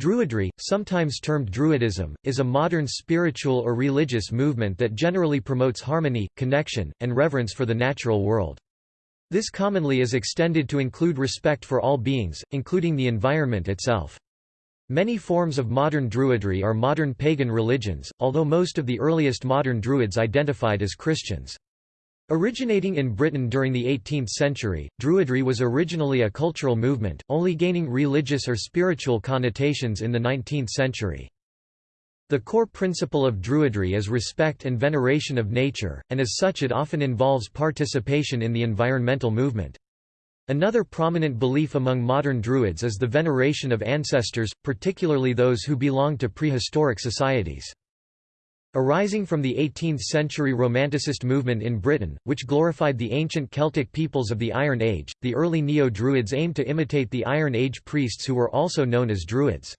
Druidry, sometimes termed Druidism, is a modern spiritual or religious movement that generally promotes harmony, connection, and reverence for the natural world. This commonly is extended to include respect for all beings, including the environment itself. Many forms of modern Druidry are modern pagan religions, although most of the earliest modern Druids identified as Christians. Originating in Britain during the 18th century, Druidry was originally a cultural movement, only gaining religious or spiritual connotations in the 19th century. The core principle of Druidry is respect and veneration of nature, and as such it often involves participation in the environmental movement. Another prominent belief among modern Druids is the veneration of ancestors, particularly those who belong to prehistoric societies. Arising from the 18th-century Romanticist movement in Britain, which glorified the ancient Celtic peoples of the Iron Age, the early Neo-Druids aimed to imitate the Iron Age priests who were also known as Druids.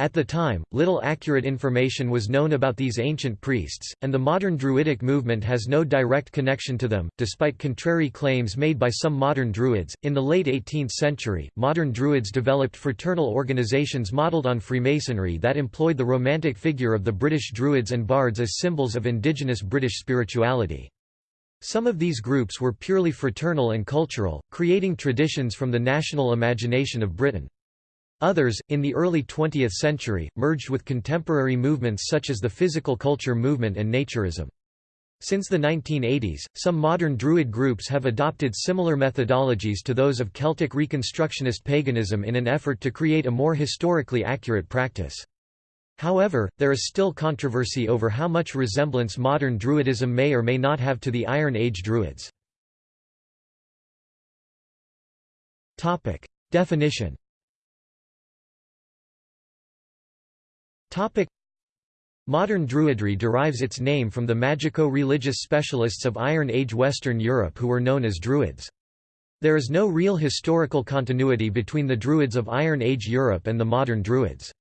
At the time, little accurate information was known about these ancient priests, and the modern Druidic movement has no direct connection to them, despite contrary claims made by some modern Druids. In the late 18th century, modern Druids developed fraternal organizations modeled on Freemasonry that employed the romantic figure of the British Druids and Bards as symbols of indigenous British spirituality. Some of these groups were purely fraternal and cultural, creating traditions from the national imagination of Britain. Others, in the early 20th century, merged with contemporary movements such as the physical culture movement and naturism. Since the 1980s, some modern Druid groups have adopted similar methodologies to those of Celtic Reconstructionist paganism in an effort to create a more historically accurate practice. However, there is still controversy over how much resemblance modern Druidism may or may not have to the Iron Age Druids. Definition Topic. Modern Druidry derives its name from the magico-religious specialists of Iron Age Western Europe who were known as Druids. There is no real historical continuity between the Druids of Iron Age Europe and the modern Druids.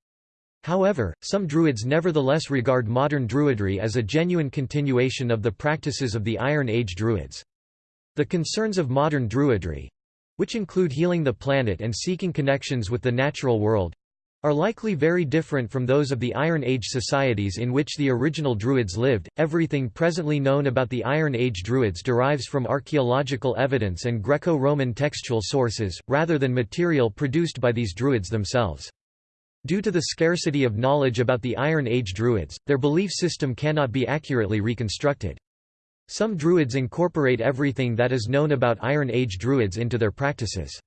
However, some Druids nevertheless regard modern Druidry as a genuine continuation of the practices of the Iron Age Druids. The concerns of modern Druidry—which include healing the planet and seeking connections with the natural world, are likely very different from those of the Iron Age societies in which the original Druids lived. Everything presently known about the Iron Age Druids derives from archaeological evidence and Greco Roman textual sources, rather than material produced by these Druids themselves. Due to the scarcity of knowledge about the Iron Age Druids, their belief system cannot be accurately reconstructed. Some Druids incorporate everything that is known about Iron Age Druids into their practices.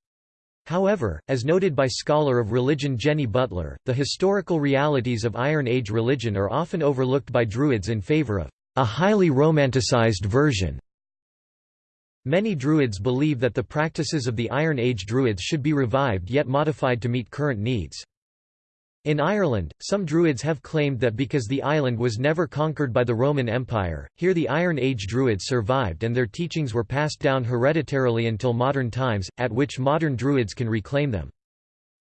However, as noted by scholar of religion Jenny Butler, the historical realities of Iron Age religion are often overlooked by Druids in favor of a highly romanticized version. Many Druids believe that the practices of the Iron Age Druids should be revived yet modified to meet current needs. In Ireland, some Druids have claimed that because the island was never conquered by the Roman Empire, here the Iron Age Druids survived and their teachings were passed down hereditarily until modern times, at which modern Druids can reclaim them.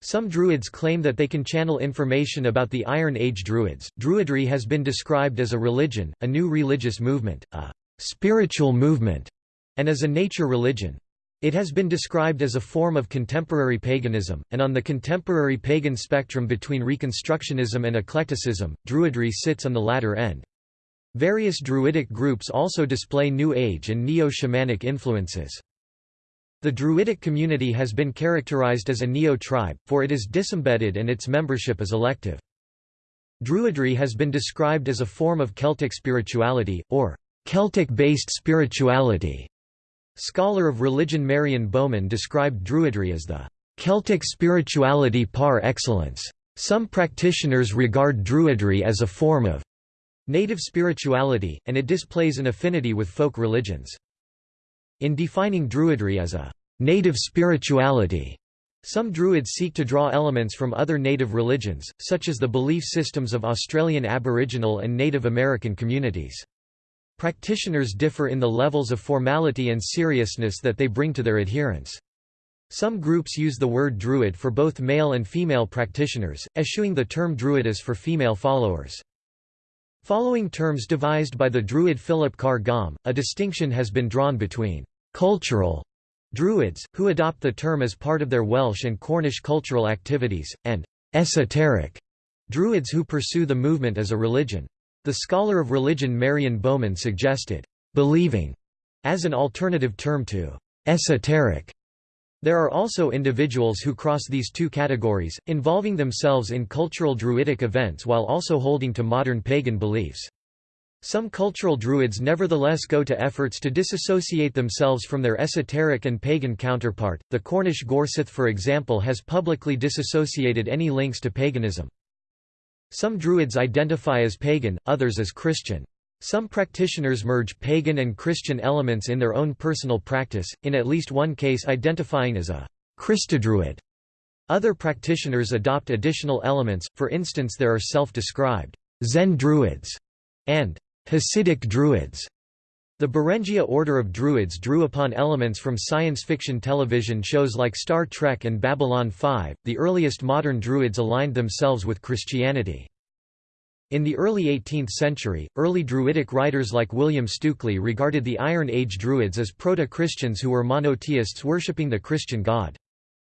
Some Druids claim that they can channel information about the Iron Age Druids. Druidry has been described as a religion, a new religious movement, a spiritual movement, and as a nature religion. It has been described as a form of contemporary paganism, and on the contemporary pagan spectrum between Reconstructionism and eclecticism, Druidry sits on the latter end. Various Druidic groups also display New Age and neo-shamanic influences. The Druidic community has been characterized as a neo-tribe, for it is disembedded and its membership is elective. Druidry has been described as a form of Celtic spirituality, or Celtic-based spirituality, Scholar of religion Marion Bowman described Druidry as the Celtic spirituality par excellence. Some practitioners regard Druidry as a form of native spirituality, and it displays an affinity with folk religions. In defining Druidry as a native spirituality, some Druids seek to draw elements from other native religions, such as the belief systems of Australian Aboriginal and Native American communities. Practitioners differ in the levels of formality and seriousness that they bring to their adherents. Some groups use the word druid for both male and female practitioners, eschewing the term druidess for female followers. Following terms devised by the druid Philip Carr Gomm, a distinction has been drawn between cultural druids, who adopt the term as part of their Welsh and Cornish cultural activities, and esoteric Druids who pursue the movement as a religion. The scholar of religion Marion Bowman suggested, "...believing", as an alternative term to "...esoteric". There are also individuals who cross these two categories, involving themselves in cultural druidic events while also holding to modern pagan beliefs. Some cultural druids nevertheless go to efforts to disassociate themselves from their esoteric and pagan counterpart. The Cornish Gorseth, for example, has publicly disassociated any links to paganism. Some druids identify as pagan, others as Christian. Some practitioners merge pagan and Christian elements in their own personal practice, in at least one case identifying as a Christodruid. Other practitioners adopt additional elements, for instance there are self-described Zen Druids and Hasidic Druids. The Beringia Order of Druids drew upon elements from science fiction television shows like Star Trek and Babylon 5. The earliest modern Druids aligned themselves with Christianity. In the early 18th century, early Druidic writers like William Stukeley regarded the Iron Age Druids as proto-Christians who were monotheists worshipping the Christian god.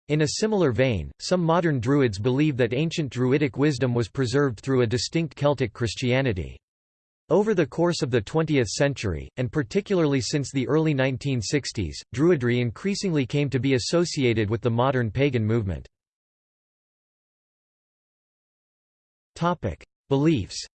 In a similar vein, some modern Druids believe that ancient Druidic wisdom was preserved through a distinct Celtic Christianity. Over the course of the 20th century, and particularly since the early 1960s, Druidry increasingly came to be associated with the modern pagan movement. Beliefs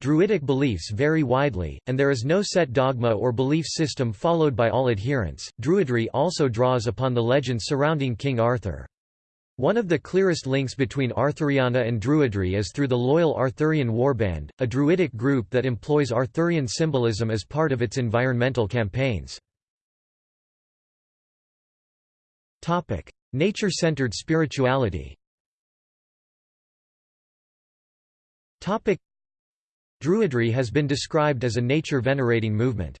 Druidic beliefs vary widely, and there is no set dogma or belief system followed by all adherents. Druidry also draws upon the legends surrounding King Arthur. One of the clearest links between Arthuriana and Druidry is through the loyal Arthurian Warband, a Druidic group that employs Arthurian symbolism as part of its environmental campaigns. Nature-centered spirituality Druidry has been described as a nature-venerating movement.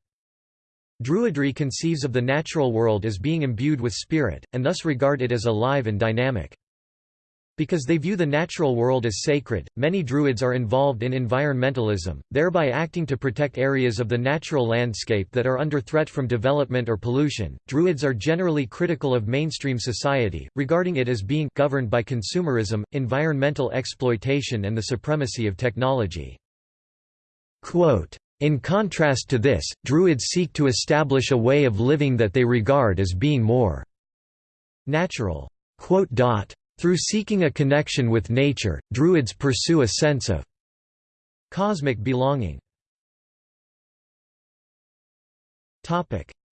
Druidry conceives of the natural world as being imbued with spirit, and thus regard it as alive and dynamic. Because they view the natural world as sacred, many Druids are involved in environmentalism, thereby acting to protect areas of the natural landscape that are under threat from development or pollution. Druids are generally critical of mainstream society, regarding it as being governed by consumerism, environmental exploitation, and the supremacy of technology. Quote, in contrast to this, Druids seek to establish a way of living that they regard as being more natural. Through seeking a connection with nature, Druids pursue a sense of cosmic belonging.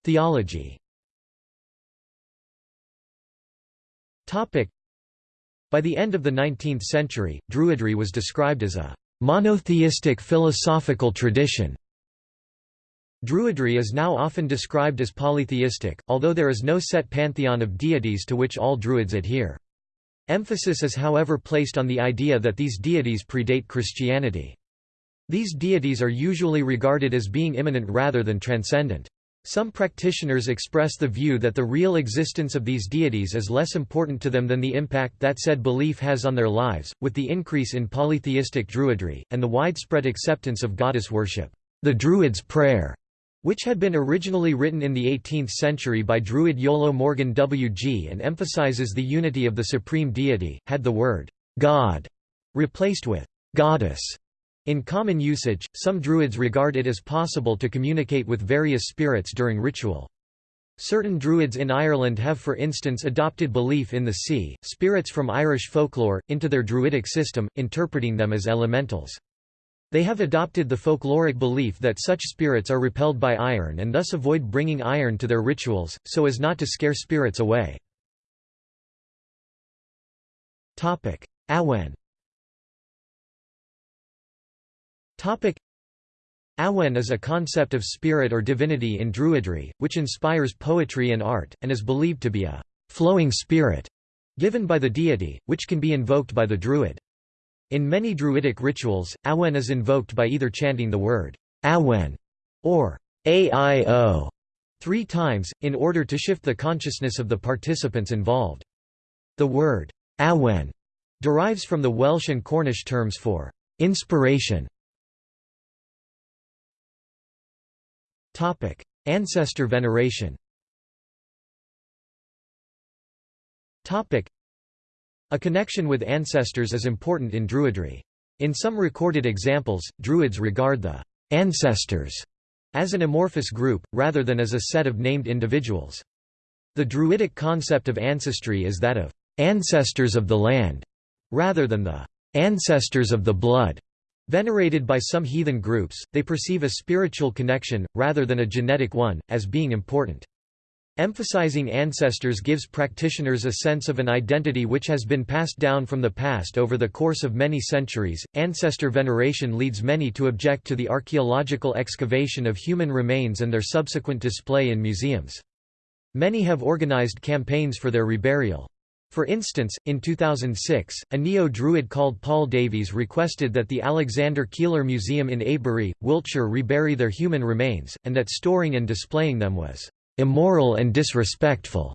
Theology By the end of the 19th century, Druidry was described as a monotheistic philosophical tradition. Druidry is now often described as polytheistic, although there is no set pantheon of deities to which all Druids adhere. Emphasis is however placed on the idea that these deities predate Christianity. These deities are usually regarded as being immanent rather than transcendent. Some practitioners express the view that the real existence of these deities is less important to them than the impact that said belief has on their lives. With the increase in polytheistic druidry, and the widespread acceptance of goddess worship, the Druid's Prayer which had been originally written in the 18th century by Druid Iolo Morganwg and emphasizes the unity of the supreme deity, had the word God replaced with goddess. In common usage, some Druids regard it as possible to communicate with various spirits during ritual. Certain Druids in Ireland have for instance adopted belief in the sea, spirits from Irish folklore, into their Druidic system, interpreting them as elementals. They have adopted the folkloric belief that such spirits are repelled by iron and thus avoid bringing iron to their rituals, so as not to scare spirits away. Awen Awen is a concept of spirit or divinity in Druidry, which inspires poetry and art, and is believed to be a flowing spirit given by the deity, which can be invoked by the Druid. In many Druidic rituals, Awen is invoked by either chanting the word Awen or Aio three times, in order to shift the consciousness of the participants involved. The word Awen derives from the Welsh and Cornish terms for inspiration. Ancestor veneration Topic. A connection with ancestors is important in Druidry. In some recorded examples, Druids regard the ancestors as an amorphous group, rather than as a set of named individuals. The Druidic concept of ancestry is that of ancestors of the land, rather than the ancestors of the blood. Venerated by some heathen groups, they perceive a spiritual connection, rather than a genetic one, as being important. Emphasizing ancestors gives practitioners a sense of an identity which has been passed down from the past over the course of many centuries. Ancestor veneration leads many to object to the archaeological excavation of human remains and their subsequent display in museums. Many have organized campaigns for their reburial. For instance, in 2006, a neo-Druid called Paul Davies requested that the Alexander Keiller Museum in Avebury, Wiltshire rebury their human remains, and that storing and displaying them was immoral and disrespectful.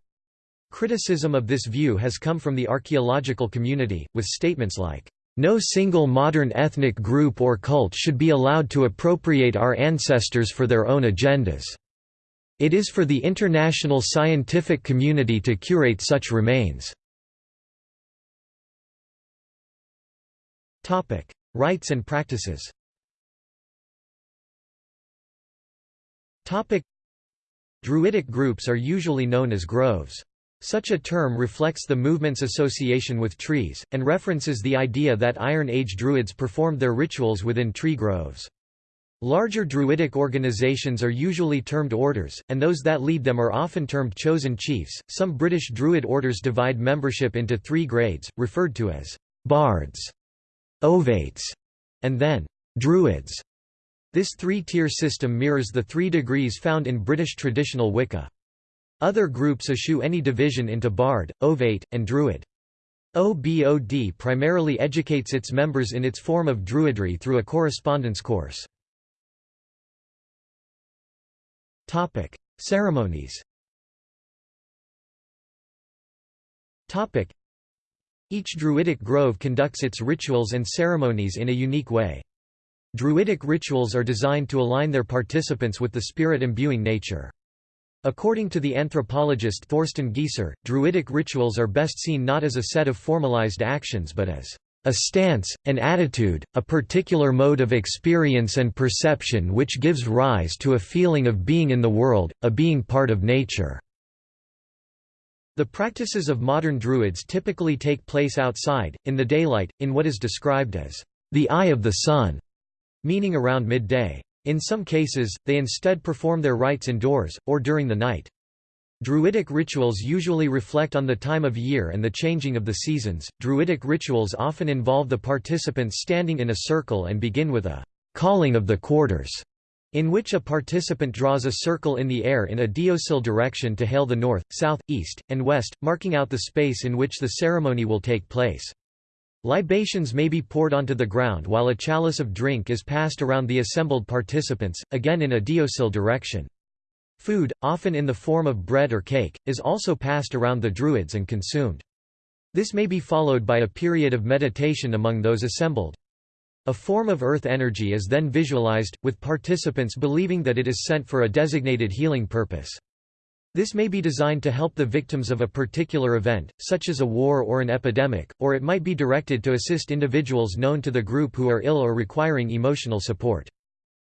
Criticism of this view has come from the archaeological community, with statements like, no single modern ethnic group or cult should be allowed to appropriate our ancestors for their own agendas. It is for the international scientific community to curate such remains. Rites and practices Topic: Druidic groups are usually known as groves. Such a term reflects the movement's association with trees, and references the idea that Iron Age Druids performed their rituals within tree groves. Larger Druidic organizations are usually termed orders, and those that lead them are often termed chosen chiefs. Some British Druid orders divide membership into three grades, referred to as bards, ovates, and then druids. This three-tier system mirrors the three degrees found in British traditional Wicca. Other groups eschew any division into Bard, Ovate, and Druid. OBOD primarily educates its members in its form of Druidry through a correspondence course. Ceremonies Each Druidic grove conducts its rituals and ceremonies in a unique way. Druidic rituals are designed to align their participants with the spirit-imbuing nature. According to the anthropologist Thorsten Gieser, Druidic rituals are best seen not as a set of formalized actions but as a stance, an attitude, a particular mode of experience and perception which gives rise to a feeling of being in the world, a being part of nature. The practices of modern Druids typically take place outside, in the daylight, in what is described as the eye of the sun meaning around midday. In some cases, they instead perform their rites indoors, or during the night. Druidic rituals usually reflect on the time of year and the changing of the seasons. Druidic rituals often involve the participants standing in a circle and begin with a calling of the quarters, in which a participant draws a circle in the air in a deosil direction to hail the north, south, east, and west, marking out the space in which the ceremony will take place. Libations may be poured onto the ground while a chalice of drink is passed around the assembled participants, again in a deosil direction. Food, often in the form of bread or cake, is also passed around the Druids and consumed. This may be followed by a period of meditation among those assembled. A form of earth energy is then visualized, with participants believing that it is sent for a designated healing purpose. This may be designed to help the victims of a particular event, such as a war or an epidemic, or it might be directed to assist individuals known to the group who are ill or requiring emotional support.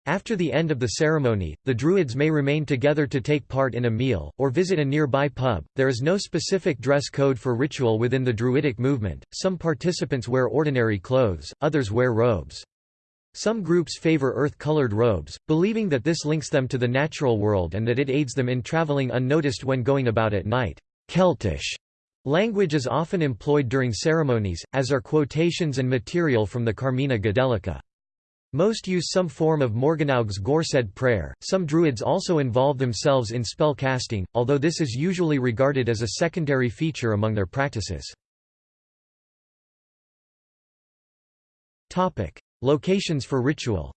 After the end of the ceremony, the Druids may remain together to take part in a meal, or visit a nearby pub. There is no specific dress code for ritual within the Druidic movement, some participants wear ordinary clothes, others wear robes. Some groups favor earth-colored robes, believing that this links them to the natural world and that it aids them in traveling unnoticed when going about at night. Celtish language is often employed during ceremonies, as are quotations and material from the Carmina Gadelica. Most use some form of Morganwg's Gorsedd prayer. Some druids also involve themselves in spell casting, although this is usually regarded as a secondary feature among their practices. Topic: Locations for ritual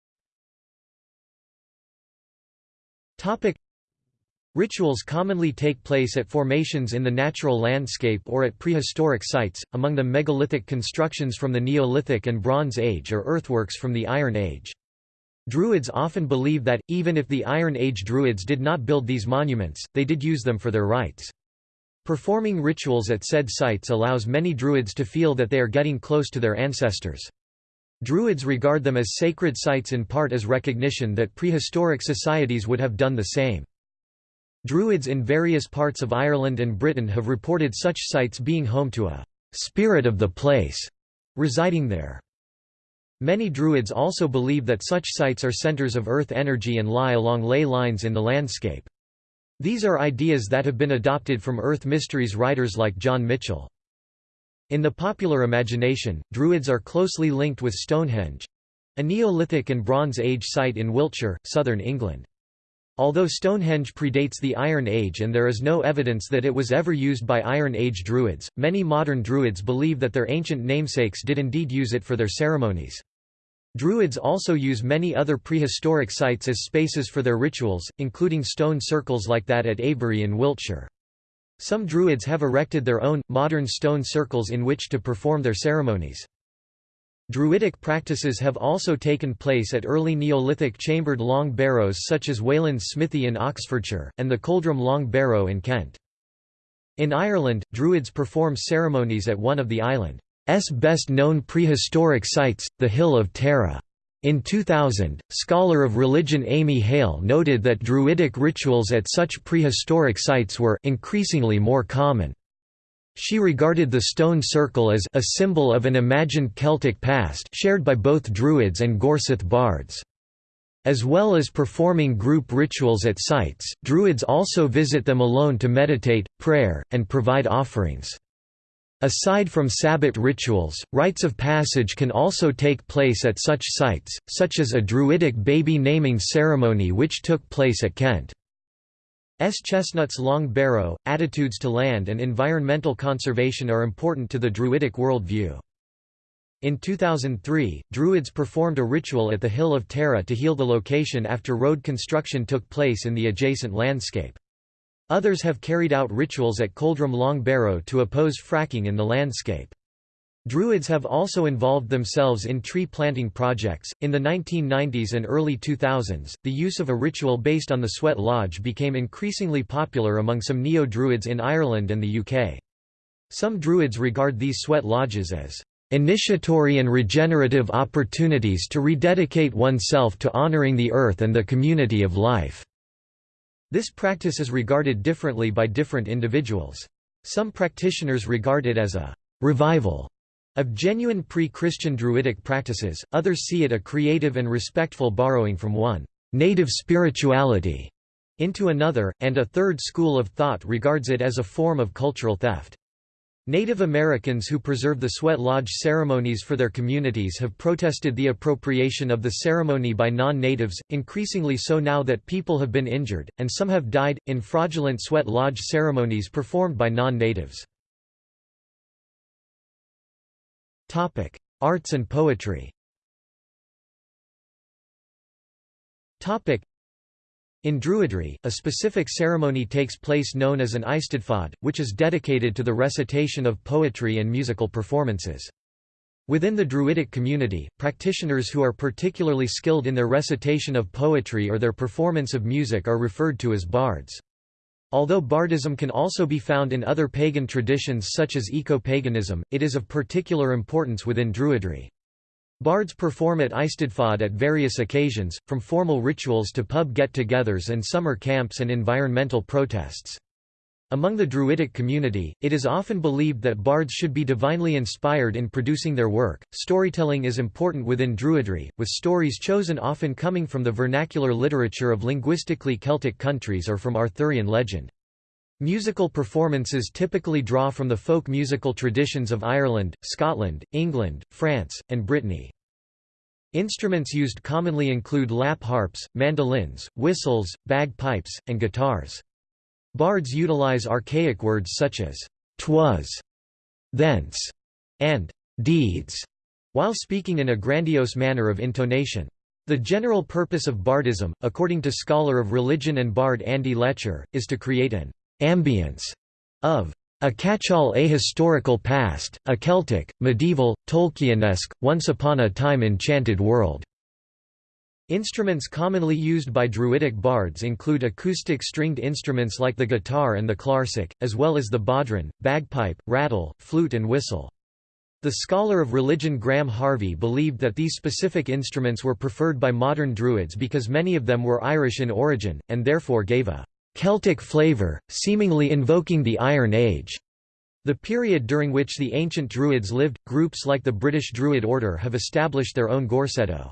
Rituals commonly take place at formations in the natural landscape or at prehistoric sites, among them megalithic constructions from the Neolithic and Bronze Age or earthworks from the Iron Age. Druids often believe that, even if the Iron Age Druids did not build these monuments, they did use them for their rites. Performing rituals at said sites allows many Druids to feel that they are getting close to their ancestors. Druids regard them as sacred sites in part as recognition that prehistoric societies would have done the same. Druids in various parts of Ireland and Britain have reported such sites being home to a «spirit of the place» residing there. Many Druids also believe that such sites are centers of earth energy and lie along ley lines in the landscape. These are ideas that have been adopted from earth mysteries writers like John Michell. In the popular imagination, Druids are closely linked with Stonehenge—a Neolithic and Bronze Age site in Wiltshire, southern England. Although Stonehenge predates the Iron Age and there is no evidence that it was ever used by Iron Age Druids, many modern Druids believe that their ancient namesakes did indeed use it for their ceremonies. Druids also use many other prehistoric sites as spaces for their rituals, including stone circles like that at Avebury in Wiltshire. Some Druids have erected their own, modern stone circles in which to perform their ceremonies. Druidic practices have also taken place at early Neolithic chambered long barrows such as Wayland's Smithy in Oxfordshire, and the Coldrum Long Barrow in Kent. In Ireland, Druids perform ceremonies at one of the island's best-known prehistoric sites, the Hill of Tara. In 2000, scholar of religion Amy Hale noted that Druidic rituals at such prehistoric sites were increasingly more common. She regarded the stone circle as a symbol of an imagined Celtic past shared by both Druids and Gorseth bards. As well as performing group rituals at sites, Druids also visit them alone to meditate, prayer, and provide offerings. Aside from Sabbat rituals, rites of passage can also take place at such sites, such as a Druidic baby naming ceremony which took place at Kent. S. Chestnut's Long Barrow, attitudes to land and environmental conservation are important to the Druidic worldview. In 2003, Druids performed a ritual at the Hill of Tara to heal the location after road construction took place in the adjacent landscape. Others have carried out rituals at Coldrum Long Barrow to oppose fracking in the landscape. Druids have also involved themselves in tree planting projects. In the 1990s and early 2000s, the use of a ritual based on the sweat lodge became increasingly popular among some neo Druids in Ireland and the UK. Some Druids regard these sweat lodges as initiatory and regenerative opportunities to rededicate oneself to honouring the earth and the community of life. This practice is regarded differently by different individuals. Some practitioners regard it as a revival of genuine pre-Christian Druidic practices, others see it a creative and respectful borrowing from one native spirituality into another, and a third school of thought regards it as a form of cultural theft. Native Americans who preserve the sweat lodge ceremonies for their communities have protested the appropriation of the ceremony by non-natives, increasingly so now that people have been injured, and some have died, in fraudulent sweat lodge ceremonies performed by non-natives. Topic: Arts and poetry. Topic: In Druidry, a specific ceremony takes place known as an Eisteddfod, which is dedicated to the recitation of poetry and musical performances. Within the Druidic community, practitioners who are particularly skilled in their recitation of poetry or their performance of music are referred to as bards. Although bardism can also be found in other pagan traditions such as eco-paganism, it is of particular importance within Druidry. Bards perform at Eisteddfod at various occasions, from formal rituals to pub get-togethers and summer camps and environmental protests. Among the Druidic community, it is often believed that bards should be divinely inspired in producing their work. Storytelling is important within Druidry, with stories chosen often coming from the vernacular literature of linguistically Celtic countries or from Arthurian legend. Musical performances typically draw from the folk musical traditions of Ireland, Scotland, England, France, and Brittany. Instruments used commonly include lap harps, mandolins, whistles, bagpipes, and guitars. Bards utilize archaic words such as «twas», «thence», and «deeds», while speaking in a grandiose manner of intonation. The general purpose of bardism, according to scholar of religion and bard Andy Letcher, is to create an ambience of a catch-all ahistorical past, a Celtic, medieval, Tolkienesque, once upon a time enchanted world. Instruments commonly used by Druidic bards include acoustic stringed instruments like the guitar and the clarsach, as well as the bodhran, bagpipe, rattle, flute and whistle. The scholar of religion Graham Harvey believed that these specific instruments were preferred by modern Druids because many of them were Irish in origin, and therefore gave a «Celtic flavour, seemingly invoking the Iron Age». The period during which the ancient Druids lived, groups like the British Druid Order have established their own gorseddau.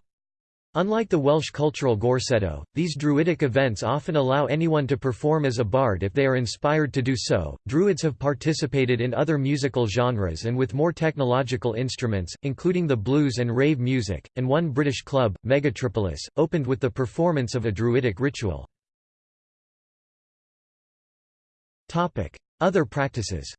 Unlike the Welsh cultural gorseddau, these druidic events often allow anyone to perform as a bard if they are inspired to do so. Druids have participated in other musical genres and with more technological instruments, including the blues and rave music, and one British club, Megatripolis, opened with the performance of a druidic ritual. Other practices.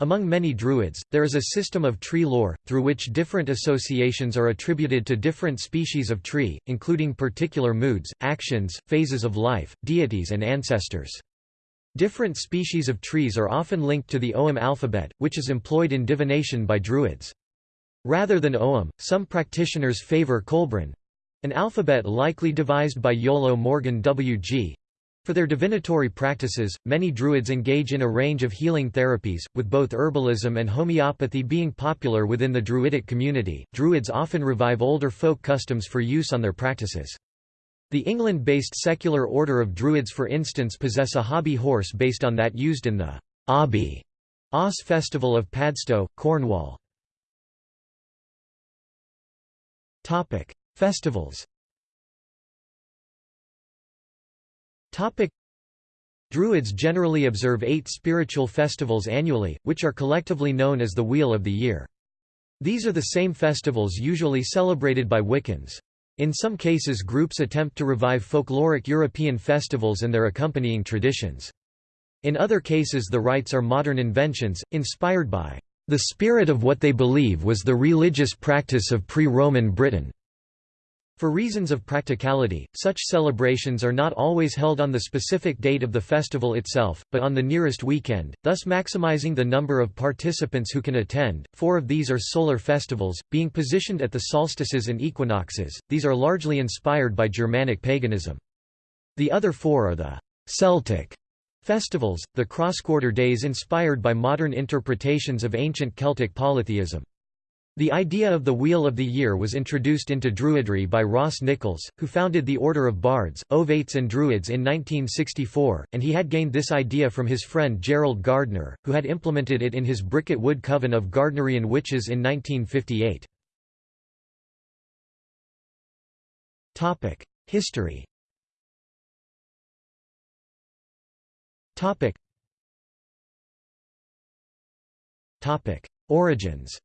Among many Druids, there is a system of tree lore, through which different associations are attributed to different species of tree, including particular moods, actions, phases of life, deities and ancestors. Different species of trees are often linked to the Ogham alphabet, which is employed in divination by Druids. Rather than Ogham, some practitioners favor Coelbren—an alphabet likely devised by Iolo Morganwg, for their divinatory practices, many Druids engage in a range of healing therapies, with both herbalism and homeopathy being popular within the Druidic community. Druids often revive older folk customs for use on their practices. The England-based secular order of Druids for instance possess a hobby horse based on that used in the Obby Oss festival of Padstow, Cornwall. Festivals Druids generally observe eight spiritual festivals annually, which are collectively known as the Wheel of the Year. These are the same festivals usually celebrated by Wiccans. In some cases groups attempt to revive folkloric European festivals and their accompanying traditions. In other cases the rites are modern inventions, inspired by the spirit of what they believe was the religious practice of pre-Roman Britain. For reasons of practicality, such celebrations are not always held on the specific date of the festival itself, but on the nearest weekend, thus maximizing the number of participants who can attend. Four of these are solar festivals, being positioned at the solstices and equinoxes. These are largely inspired by Germanic paganism. The other four are the Celtic festivals, the cross-quarter days inspired by modern interpretations of ancient Celtic polytheism. The idea of the Wheel of the Year was introduced into Druidry by Ross Nichols, who founded the Order of Bards, Ovates and Druids in 1964, and he had gained this idea from his friend Gerald Gardner, who had implemented it in his Bricket Wood Coven of Gardnerian Witches in 1958. History Origins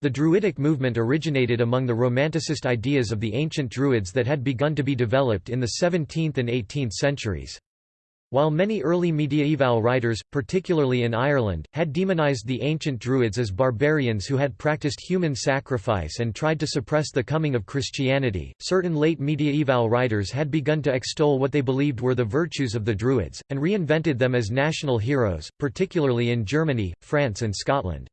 The Druidic movement originated among the Romanticist ideas of the ancient Druids that had begun to be developed in the 17th and 18th centuries. While many early mediaeval writers, particularly in Ireland, had demonized the ancient Druids as barbarians who had practiced human sacrifice and tried to suppress the coming of Christianity, certain late mediaeval writers had begun to extol what they believed were the virtues of the Druids, and reinvented them as national heroes, particularly in Germany, France and Scotland.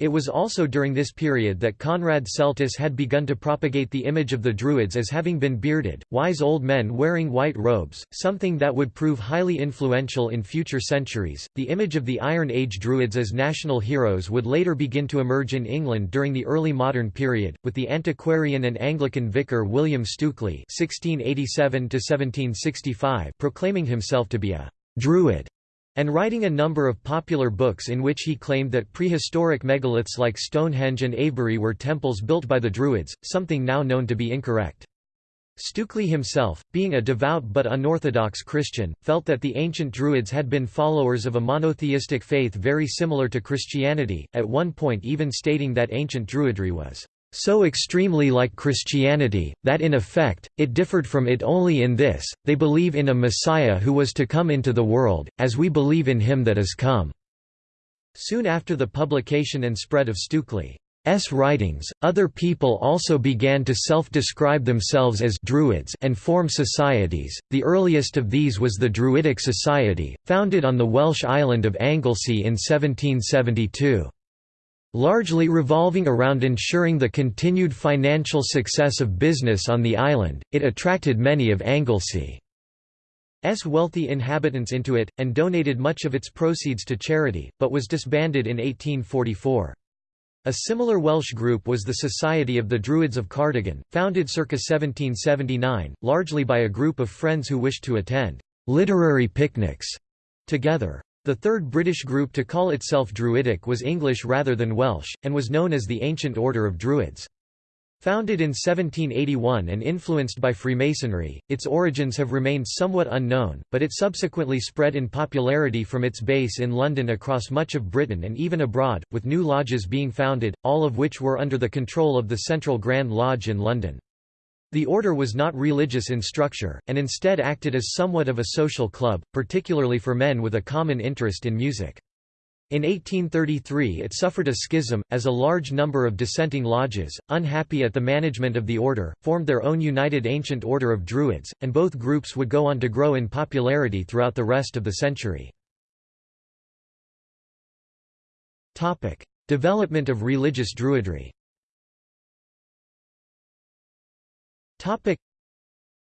It was also during this period that Conrad Celtis had begun to propagate the image of the Druids as having been bearded, wise old men wearing white robes, something that would prove highly influential in future centuries. The image of the Iron Age Druids as national heroes would later begin to emerge in England during the early modern period, with the antiquarian and Anglican vicar William Stukeley (1687–1765) proclaiming himself to be a Druid and writing a number of popular books in which he claimed that prehistoric megaliths like Stonehenge and Avebury were temples built by the Druids, something now known to be incorrect. Stukeley himself, being a devout but unorthodox Christian, felt that the ancient Druids had been followers of a monotheistic faith very similar to Christianity, at one point even stating that ancient Druidry was so extremely like Christianity, that in effect, it differed from it only in this, they believe in a Messiah who was to come into the world, as we believe in him that is come." Soon after the publication and spread of Stukeley's writings, other people also began to self-describe themselves as Druids and form societies. The earliest of these was the Druidic Society, founded on the Welsh island of Anglesey in 1772. Largely revolving around ensuring the continued financial success of business on the island, it attracted many of Anglesey's wealthy inhabitants into it, and donated much of its proceeds to charity, but was disbanded in 1844. A similar Welsh group was the Society of the Druids of Cardigan, founded circa 1779, largely by a group of friends who wished to attend literary picnics together. The third British group to call itself Druidic was English rather than Welsh, and was known as the Ancient Order of Druids. Founded in 1781 and influenced by Freemasonry, its origins have remained somewhat unknown, but it subsequently spread in popularity from its base in London across much of Britain and even abroad, with new lodges being founded, all of which were under the control of the Central Grand Lodge in London. The order was not religious in structure, and instead acted as somewhat of a social club, particularly for men with a common interest in music. In 1833 it suffered a schism, as a large number of dissenting lodges, unhappy at the management of the order, formed their own United Ancient Order of Druids, and both groups would go on to grow in popularity throughout the rest of the century. Development of religious Druidry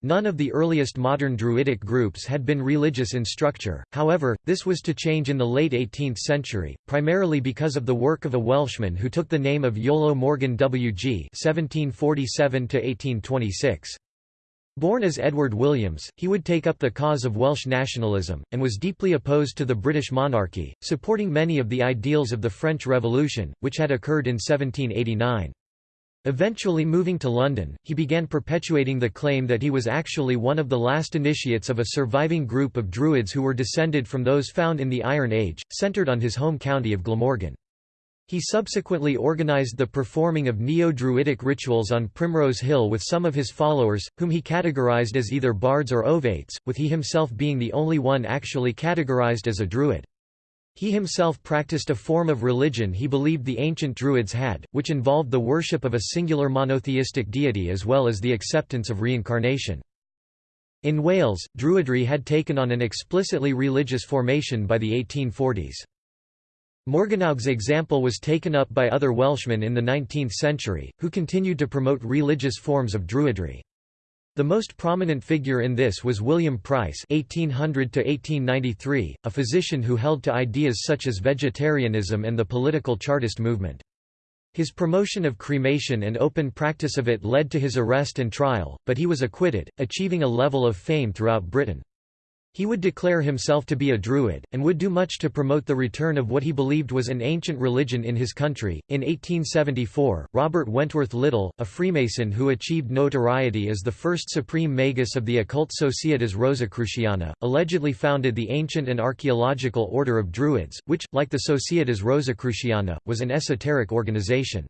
None of the earliest modern Druidic groups had been religious in structure, however, this was to change in the late 18th century, primarily because of the work of a Welshman who took the name of Iolo Morganwg Born as Edward Williams, he would take up the cause of Welsh nationalism, and was deeply opposed to the British monarchy, supporting many of the ideals of the French Revolution, which had occurred in 1789. Eventually moving to London, he began perpetuating the claim that he was actually one of the last initiates of a surviving group of Druids who were descended from those found in the Iron Age, centred on his home county of Glamorgan. He subsequently organized the performing of neo-Druidic rituals on Primrose Hill with some of his followers, whom he categorized as either bards or ovates, with he himself being the only one actually categorized as a Druid. He himself practiced a form of religion he believed the ancient Druids had, which involved the worship of a singular monotheistic deity as well as the acceptance of reincarnation. In Wales, Druidry had taken on an explicitly religious formation by the 1840s. Morganwg's example was taken up by other Welshmen in the 19th century, who continued to promote religious forms of Druidry. The most prominent figure in this was William Price (1800–1893), a physician who held to ideas such as vegetarianism and the political Chartist movement. His promotion of cremation and open practice of it led to his arrest and trial, but he was acquitted, achieving a level of fame throughout Britain. He would declare himself to be a Druid, and would do much to promote the return of what he believed was an ancient religion in his country. In 1874, Robert Wentworth Little, a Freemason who achieved notoriety as the first supreme magus of the occult Societas Rosicruciana, allegedly founded the ancient and archaeological order of Druids, which, like the Societas Rosicruciana, was an esoteric organization.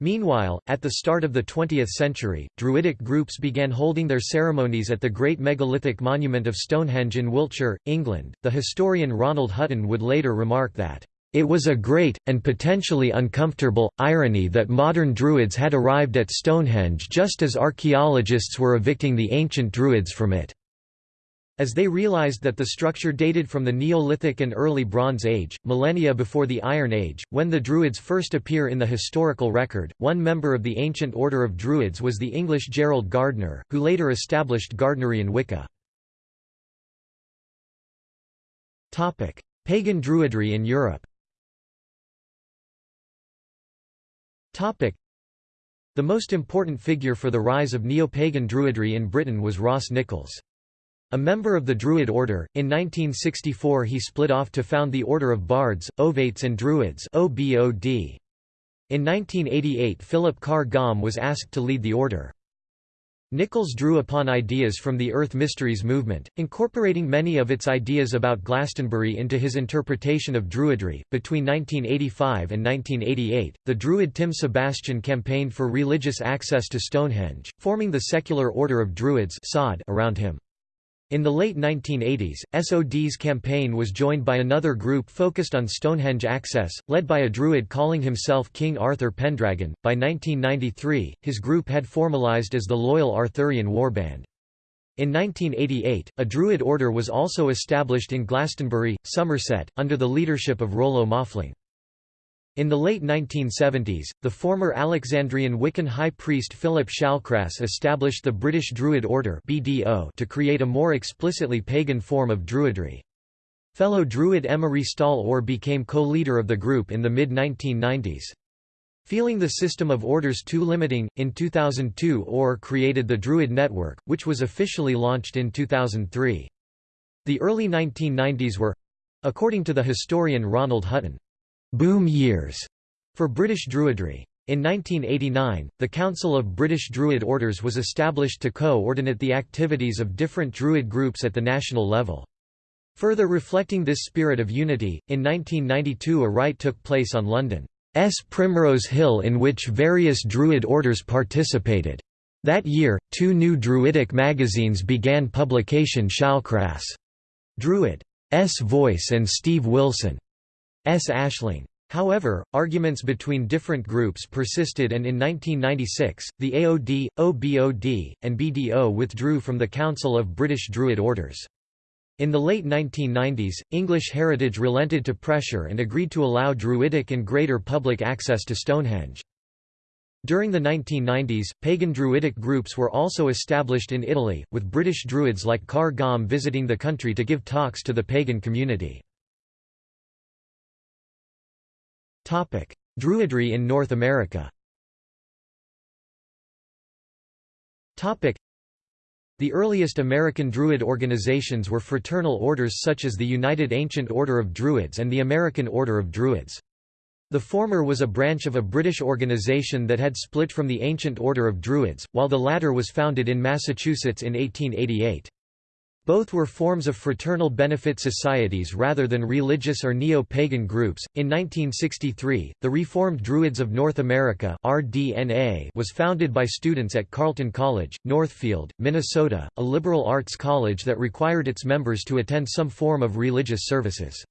Meanwhile, at the start of the 20th century, Druidic groups began holding their ceremonies at the great megalithic monument of Stonehenge in Wiltshire, England. The historian Ronald Hutton would later remark that, It was a great, and potentially uncomfortable, irony that modern Druids had arrived at Stonehenge just as archaeologists were evicting the ancient Druids from it. As they realized that the structure dated from the Neolithic and early Bronze Age, millennia before the Iron Age, when the Druids first appear in the historical record, one member of the ancient order of Druids was the English Gerald Gardner, who later established Gardnerian Wicca. Pagan Druidry in Europe The most important figure for the rise of neo-pagan Druidry in Britain was Ross Nichols. A member of the Druid order, in 1964 he split off to found the Order of Bards, Ovates and Druids In 1988 Philip Carr Gomm was asked to lead the order. Nichols drew upon ideas from the Earth Mysteries movement, incorporating many of its ideas about Glastonbury into his interpretation of Druidry. Between 1985 and 1988, the Druid Tim Sebastian campaigned for religious access to Stonehenge, forming the secular order of Druids around him. In the late 1980s, SOD's campaign was joined by another group focused on Stonehenge access, led by a druid calling himself King Arthur Pendragon. By 1993, his group had formalized as the Loyal Arthurian Warband. In 1988, a Druid order was also established in Glastonbury, Somerset, under the leadership of Rollo Maughfling. In the late 1970s, the former Alexandrian Wiccan high priest Philip Shallcrass established the British Druid Order (BDO) to create a more explicitly pagan form of Druidry. Fellow Druid Emma Restall Orr became co-leader of the group in the mid-1990s. Feeling the system of orders too limiting, in 2002 Orr created the Druid Network, which was officially launched in 2003. The early 1990s were—according to the historian Ronald Hutton, boom years for British Druidry. In 1989, the Council of British Druid Orders was established to co-ordinate the activities of different Druid groups at the national level. Further reflecting this spirit of unity, in 1992 a rite took place on London's Primrose Hill in which various Druid orders participated. That year, two new Druidic magazines began publication Shallcrass' Druid's Voice and Steve Wilson S. Ashling. However, arguments between different groups persisted and in 1996, the AOD, OBOD, and BDO withdrew from the Council of British Druid Orders. In the late 1990s, English Heritage relented to pressure and agreed to allow Druidic and greater public access to Stonehenge. During the 1990s, pagan Druidic groups were also established in Italy, with British Druids like Car Gom visiting the country to give talks to the pagan community. Druidry in North America. The earliest American Druid organizations were fraternal orders such as the United Ancient Order of Druids and the American Order of Druids. The former was a branch of a British organization that had split from the Ancient Order of Druids, while the latter was founded in Massachusetts in 1888. Both were forms of fraternal benefit societies rather than religious or neo-pagan groups. In 1963, the Reformed Druids of North America (RDNA) was founded by students at Carleton College, Northfield, Minnesota, a liberal arts college that required its members to attend some form of religious services.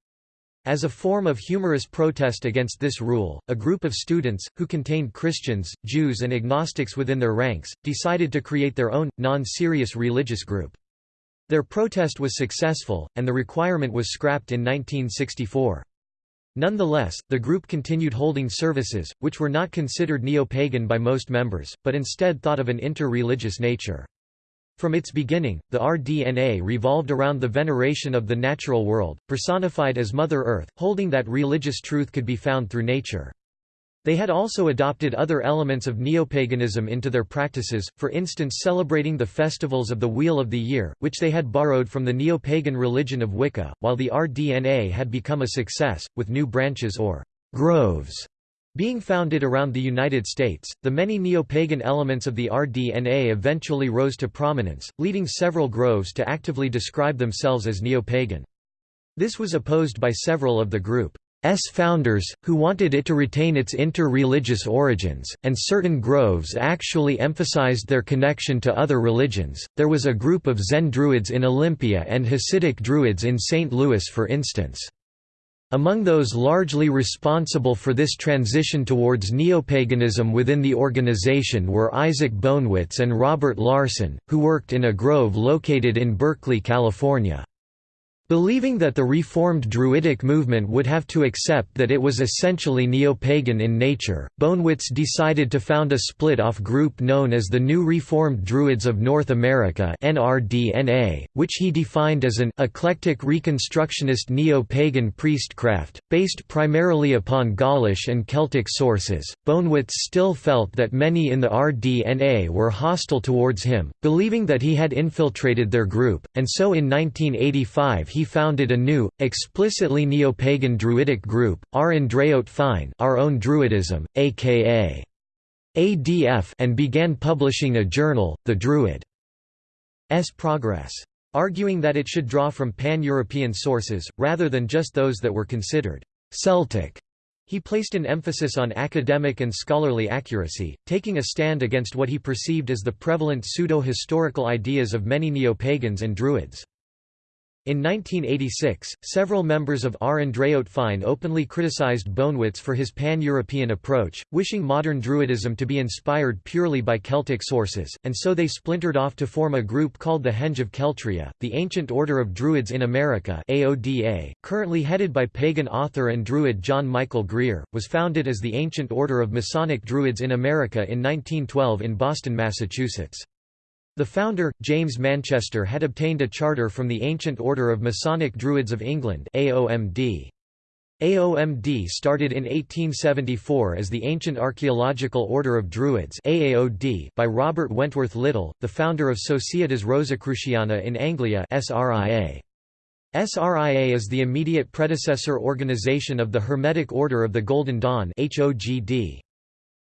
As a form of humorous protest against this rule, a group of students, who contained Christians, Jews and agnostics within their ranks, decided to create their own, non-serious religious group. Their protest was successful, and the requirement was scrapped in 1964. Nonetheless, the group continued holding services, which were not considered neo-pagan by most members, but instead thought of an inter-religious nature. From its beginning, the RDNA revolved around the veneration of the natural world, personified as Mother Earth, holding that religious truth could be found through nature. They had also adopted other elements of neopaganism into their practices, for instance celebrating the festivals of the Wheel of the Year, which they had borrowed from the neopagan religion of Wicca, while the RDNA had become a success, with new branches or groves being founded around the United States, the many neopagan elements of the RDNA eventually rose to prominence, leading several groves to actively describe themselves as neopagan. This was opposed by several of the group. S founders, who wanted it to retain its inter-religious origins, and certain groves actually emphasized their connection to other religions. There was a group of Zen Druids in Olympia and Hasidic Druids in St. Louis for instance. Among those largely responsible for this transition towards neopaganism within the organization were Isaac Bonewits and Robert Larson, who worked in a grove located in Berkeley, California. Believing that the Reformed Druidic movement would have to accept that it was essentially neo-pagan in nature, Bonewits decided to found a split-off group known as the New Reformed Druids of North America which he defined as an «eclectic reconstructionist neo-pagan priestcraft, based primarily upon Gaulish and Celtic sources. Bonewits still felt that many in the RDNA were hostile towards him, believing that he had infiltrated their group, and so in 1985 he founded a new, explicitly neo-pagan Druidic group, Ár nDraíocht Féin Our Own Druidism, aka ADF and began publishing a journal, The Druid's Progress. Arguing that it should draw from pan-European sources, rather than just those that were considered «Celtic» He placed an emphasis on academic and scholarly accuracy, taking a stand against what he perceived as the prevalent pseudo-historical ideas of many neo-pagans and Druids. In 1986, several members of Ár nDraíocht openly criticized Bonewits for his pan-European approach, wishing modern Druidism to be inspired purely by Celtic sources, and so they splintered off to form a group called the Henge of Keltria, the Ancient Order of Druids in America AODA, currently headed by pagan author and Druid John Michael Greer, was founded as the Ancient Order of Masonic Druids in America in 1912 in Boston, Massachusetts. The founder, James Manchester had obtained a charter from the Ancient Order of Masonic Druids of England AOMD. AOMD started in 1874 as the Ancient Archaeological Order of Druids AAOD by Robert Wentworth Little, the founder of Societas Rosicruciana in Anglia SRIA. SRIA is the immediate predecessor organization of the Hermetic Order of the Golden Dawn HOGD.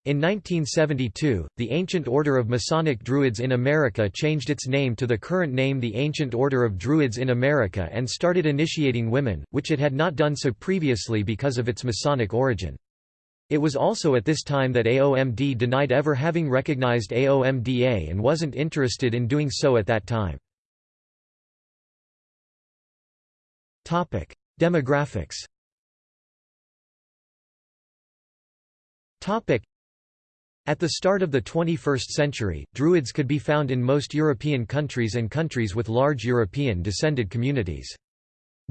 In 1972, the Ancient Order of Masonic Druids in America changed its name to the current name the Ancient Order of Druids in America and started initiating women, which it had not done so previously because of its Masonic origin. It was also at this time that AOMD denied ever having recognized AOMDA and wasn't interested in doing so at that time. Demographics at the start of the 21st century, Druids could be found in most European countries and countries with large European-descended communities.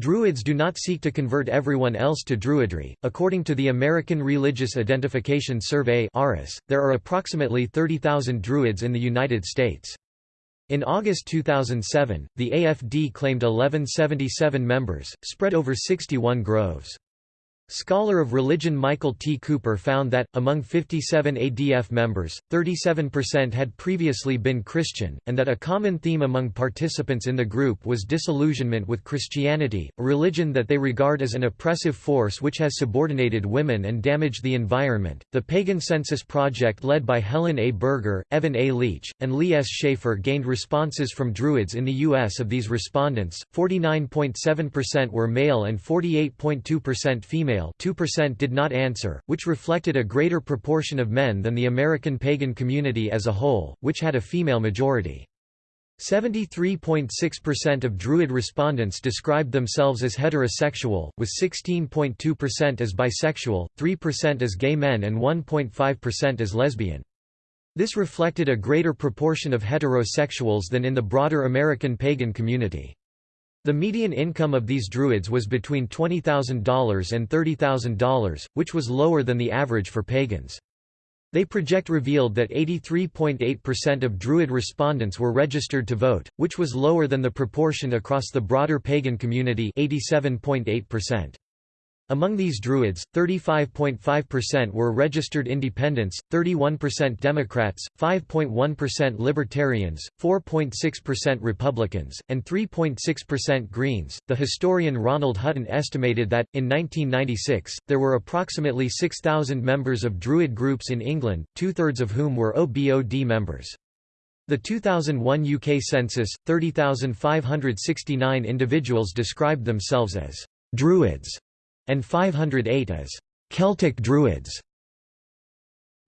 Druids do not seek to convert everyone else to Druidry. According to the American Religious Identification Survey there are approximately 30,000 Druids in the United States. In August 2007, the AFD claimed 1177 members, spread over 61 groves. Scholar of religion Michael T. Cooper found that, among 57 ADF members, 37% had previously been Christian, and that a common theme among participants in the group was disillusionment with Christianity, a religion that they regard as an oppressive force which has subordinated women and damaged the environment. The Pagan Census Project, led by Helen A. Berger, Evan A. Leach, and Leigh S. Shaffer, gained responses from Druids in the U.S. Of these respondents, 49.7% were male and 48.2% female female 2% did not answer, which reflected a greater proportion of men than the American pagan community as a whole, which had a female majority. 73.6% of Druid respondents described themselves as heterosexual, with 16.2% as bisexual, 3% as gay men and 1.5% as lesbian. This reflected a greater proportion of heterosexuals than in the broader American pagan community. The median income of these Druids was between $20,000 and $30,000, which was lower than the average for pagans. They project revealed that 83.8% of Druid respondents were registered to vote, which was lower than the proportion across the broader pagan community 87.8%. Among these Druids, 35.5% were registered independents, 31% Democrats, 5.1% Libertarians, 4.6% Republicans, and 3.6% Greens. The historian Ronald Hutton estimated that, in 1996, there were approximately 6,000 members of Druid groups in England, two thirds of whom were OBOD members. The 2001 UK census, 30,569 individuals described themselves as Druids and 508 as Celtic Druids.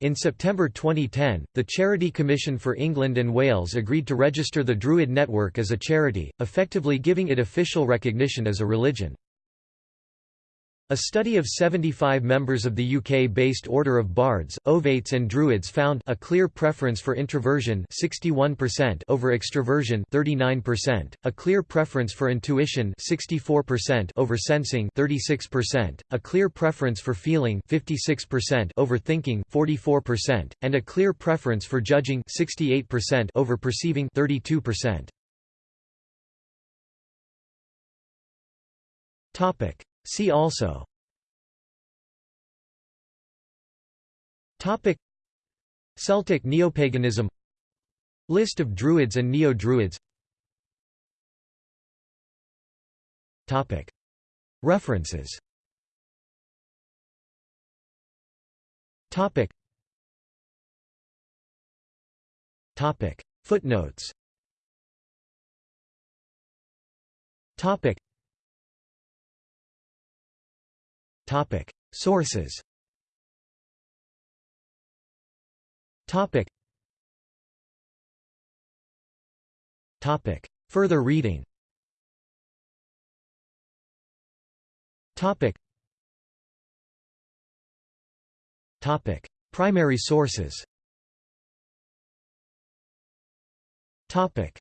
In September 2010, the Charity Commission for England and Wales agreed to register the Druid Network as a charity, effectively giving it official recognition as a religion. A study of 75 members of the UK-based Order of Bards, Ovates and Druids found a clear preference for introversion 61% over extroversion 39%, a clear preference for intuition 64% over sensing 36%, a clear preference for feeling 56% over thinking 44%, and a clear preference for judging 68% over perceiving 32%. Topic See also. Topic. Celtic neopaganism. List of Druids and Neo-Druids. Topic. References. Topic. Topic. Footnotes. Topic Topic Sources Topic. Topic. Further reading Topic. Topic. Primary sources Topic.